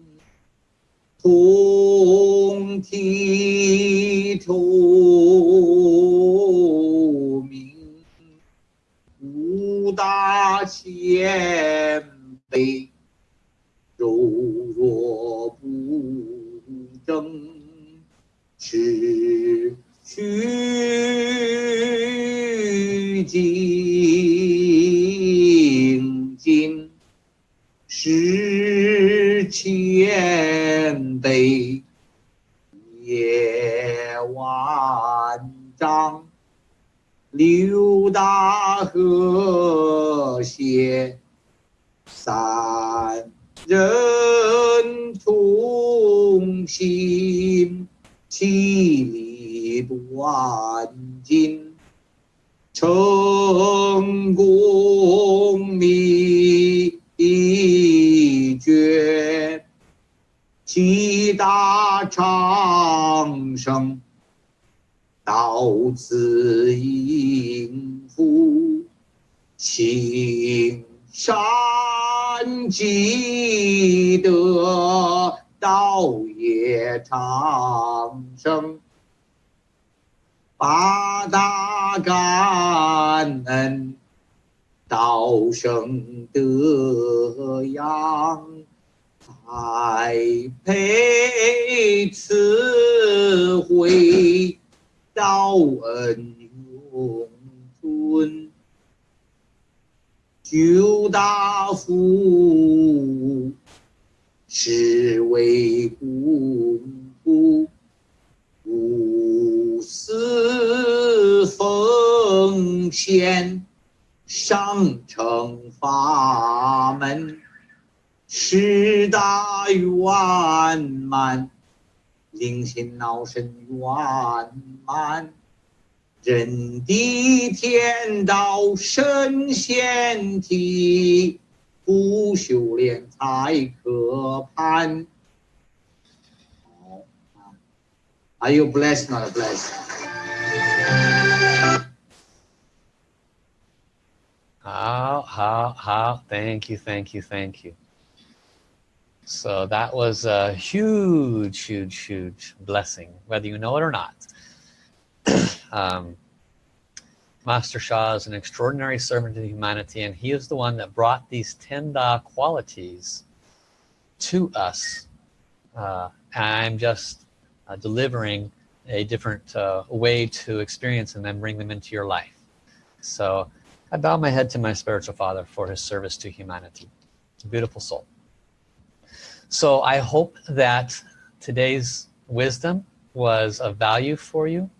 同体透明，五大千杯。柔弱不争，失去精进，失谦卑，业万丈，六大和谐三。人同心，其利断尽，成功秘诀，七大长生，到此应付，青山山积德，道业长生。八大感恩，道生德养，栽培慈慧，道恩永存。 九大福，是为功夫。无私奉献，上乘法门，十大圆满，灵心脑神圆满，人地天道神仙体，不修炼才可攀。Are you blessed, not blessed? 好好好 thank you thank you thank you so that was a huge huge huge blessing whether you know it or not um, Master Sha is an extraordinary servant to humanity and he is the one that brought these 10 Da qualities to us. Uh, I'm just uh, delivering a different uh, way to experience and then bring them into your life. So I bow my head to my spiritual father for his service to humanity. Beautiful soul. So I hope that today's wisdom was of value for you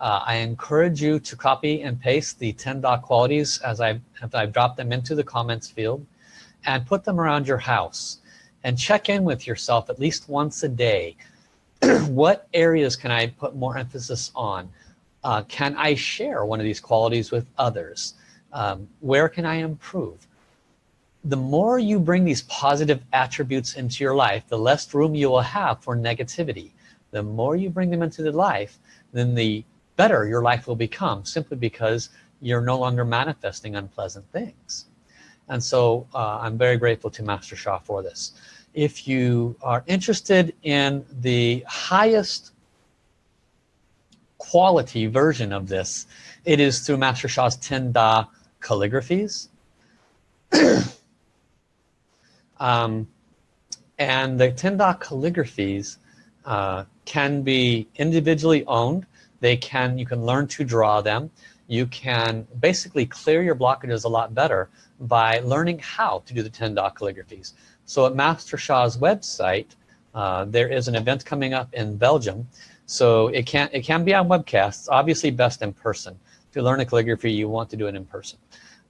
uh, I encourage you to copy and paste the 10 Da qualities as I've, I've dropped them into the comments field and put them around your house and check in with yourself at least once a day. What areas can I put more emphasis on? Uh, can I share one of these qualities with others? Um, where can I improve? The more you bring these positive attributes into your life the less room you will have for negativity. The more you bring them into the life then the better your life will become simply because you're no longer manifesting unpleasant things. And so uh, I'm very grateful to Master Sha for this. If you are interested in the highest quality version of this it is through Master Sha's 10 Da calligraphies. Um, and the 10 Da calligraphies uh, can be individually owned they can you can learn to draw them you can basically clear your blockages a lot better by learning how to do the 10 Da calligraphies so at Master Sha's website, uh, there is an event coming up in Belgium. So it can, it can be on webcasts, obviously best in person. to learn a calligraphy, you want to do it in person.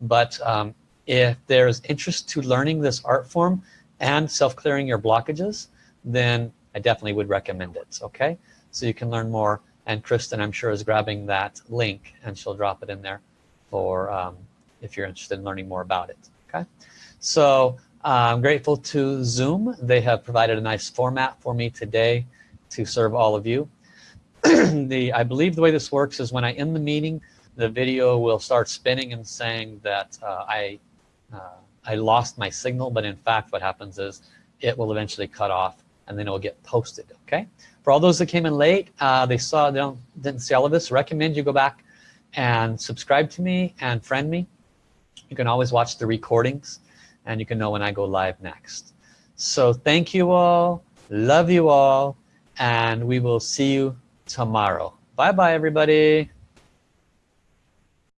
But um, if there's interest to learning this art form and self-clearing your blockages, then I definitely would recommend it, okay? So you can learn more. And Kristen, I'm sure, is grabbing that link and she'll drop it in there for um, if you're interested in learning more about it, okay? So I'm grateful to Zoom. They have provided a nice format for me today to serve all of you. the I believe the way this works is when I end the meeting, the video will start spinning and saying that uh, I uh, I lost my signal, but in fact what happens is it will eventually cut off and then it will get posted, okay? For all those that came in late, uh, they saw, they don't, didn't see all of this, recommend you go back and subscribe to me and friend me. You can always watch the recordings and you can know when I go live next. So thank you all love you all and we will see you tomorrow. Bye bye everybody